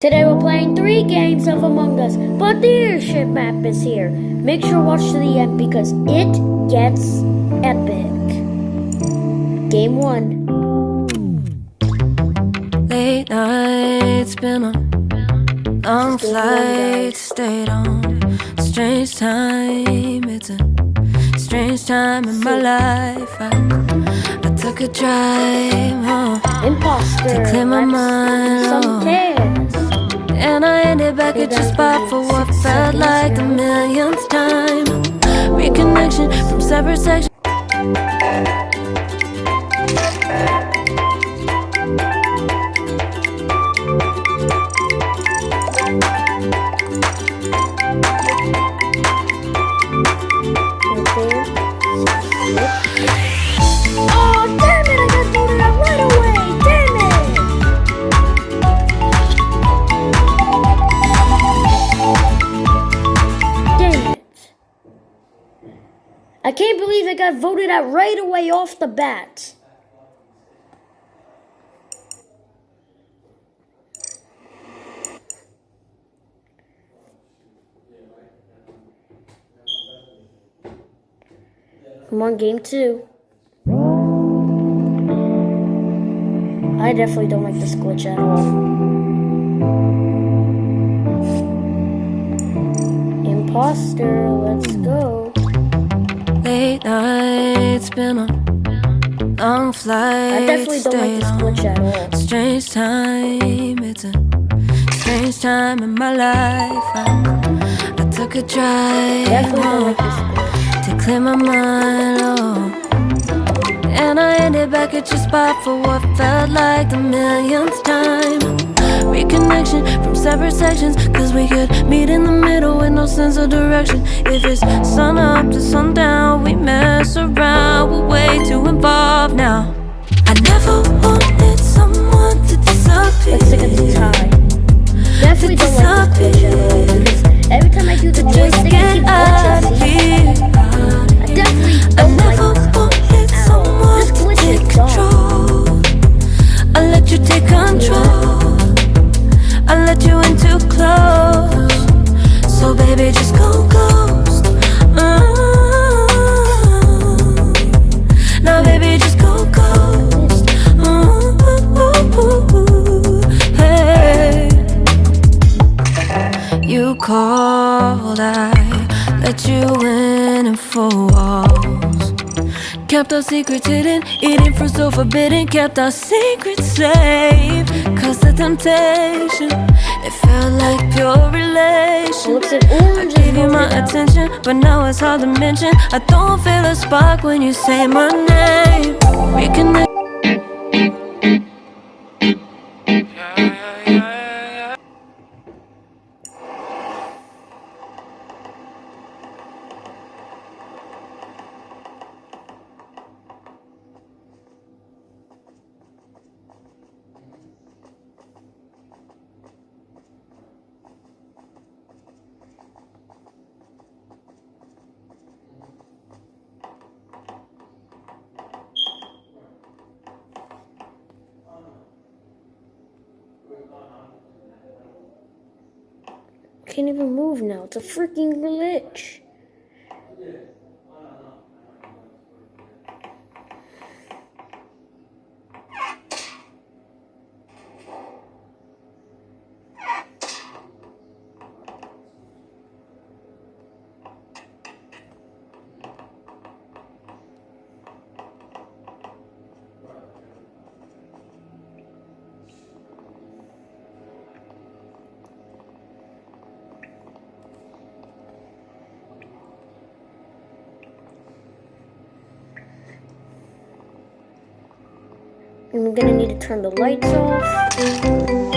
Today we're playing three games of Among Us, but the airship map is here. Make sure to watch to the end because it gets epic. Game one. Late nights, been on long flights, stayed on. Strange time, it's a strange time in my life. I, I took a drive home Imposter. to clear my mind. tests. And I ended back at your spot for what felt like the millionth time. Reconnection from separate sections. Voted out right away off the bat. Come on, game two. I definitely don't like this glitch at all. Imposter, let's go. Late nights, been on long flights. I definitely don't like this glitch at all. Strange time, it's a strange time in my life. I, I took a drive Definitely don't home like this to clear my mind. Oh. And I ended back at your spot for what felt like the millionth time. Reconnection from separate sections, cause we could meet in the middle with no sense of direction. If it's sun up to sundown, we mess around, we're way too involved now. I never wanted someone to disappear. Let's take a tie. Definitely don't like this Kept our secrets hidden, eating fruit so forbidden. Kept our secrets safe. Cause the temptation, it felt like pure relation. I gave you my attention, but now it's hard to mention. I don't feel a spark when you say my name. Reconnect. Can't even move now. It's a freaking glitch. I'm gonna need to turn the lights off.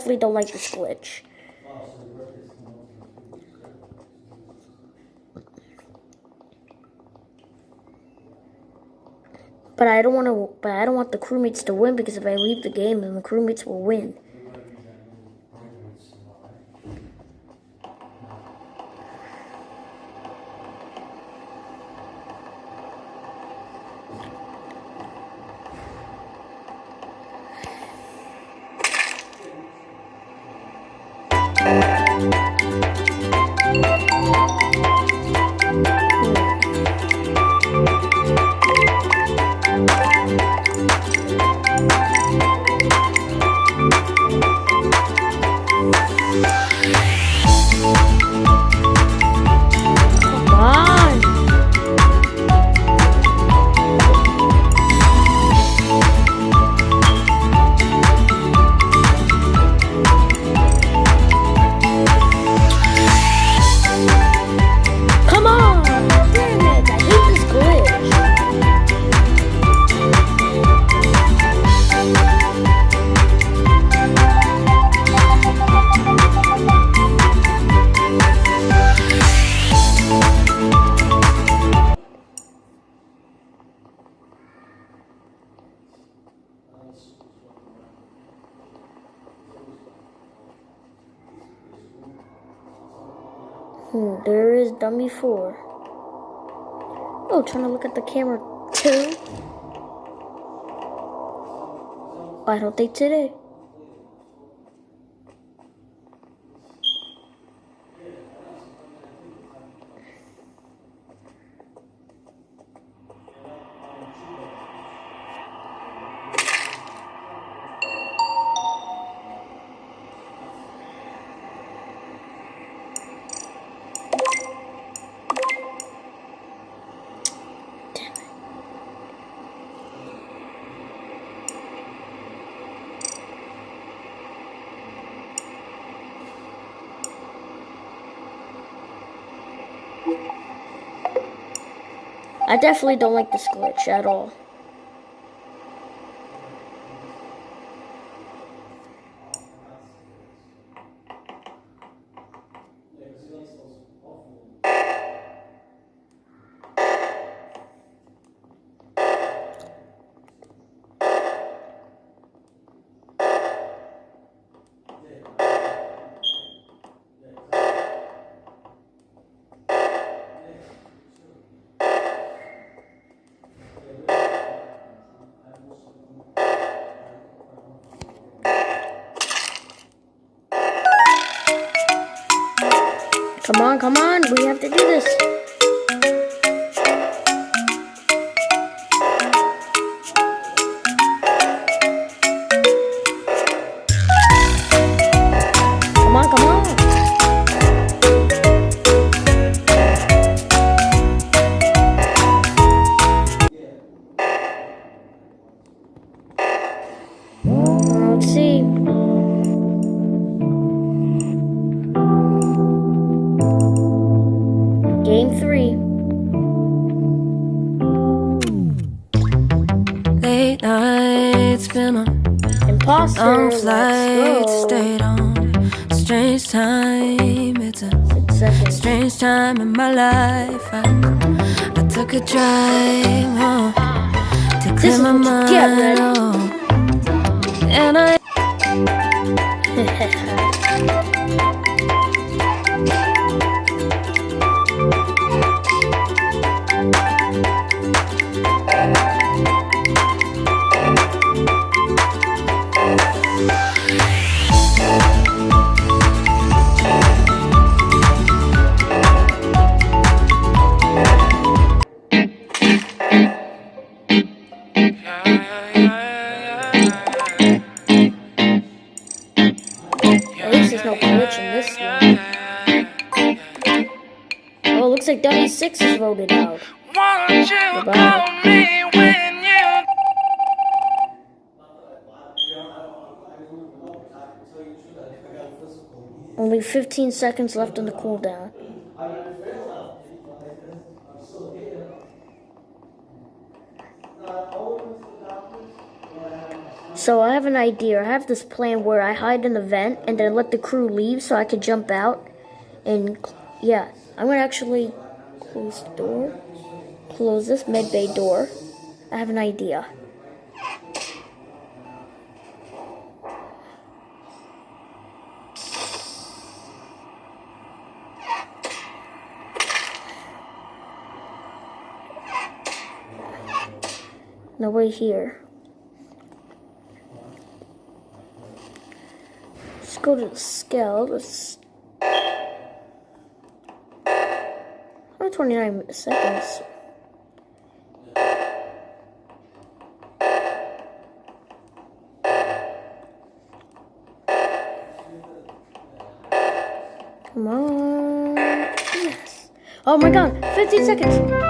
Definitely don't like this glitch. But I don't want to. But I don't want the crewmates to win because if I leave the game, then the crewmates will win. Hmm, there is dummy four. Oh, trying to look at the camera too. I don't think today. I definitely don't like this glitch at all. Come on, come on, we have to do this. Late nights been on Imposter. long flights, stayed on strange time. It's a strange time in my life. I, I took a drive home to clear my get, mind. Oh. And I At least there's no glitch in this one. Oh, it looks like Dummy 6 is voted out. Goodbye. call me when you Only 15 seconds left on the cooldown. So I have an idea. I have this plan where I hide in the vent and then let the crew leave so I can jump out. And yeah, I'm gonna actually close the door. Close this med bay door. I have an idea. Nobody here. Go to the scale. Let's. Only 29 seconds. Come on. Yes. Oh my god, 15 seconds.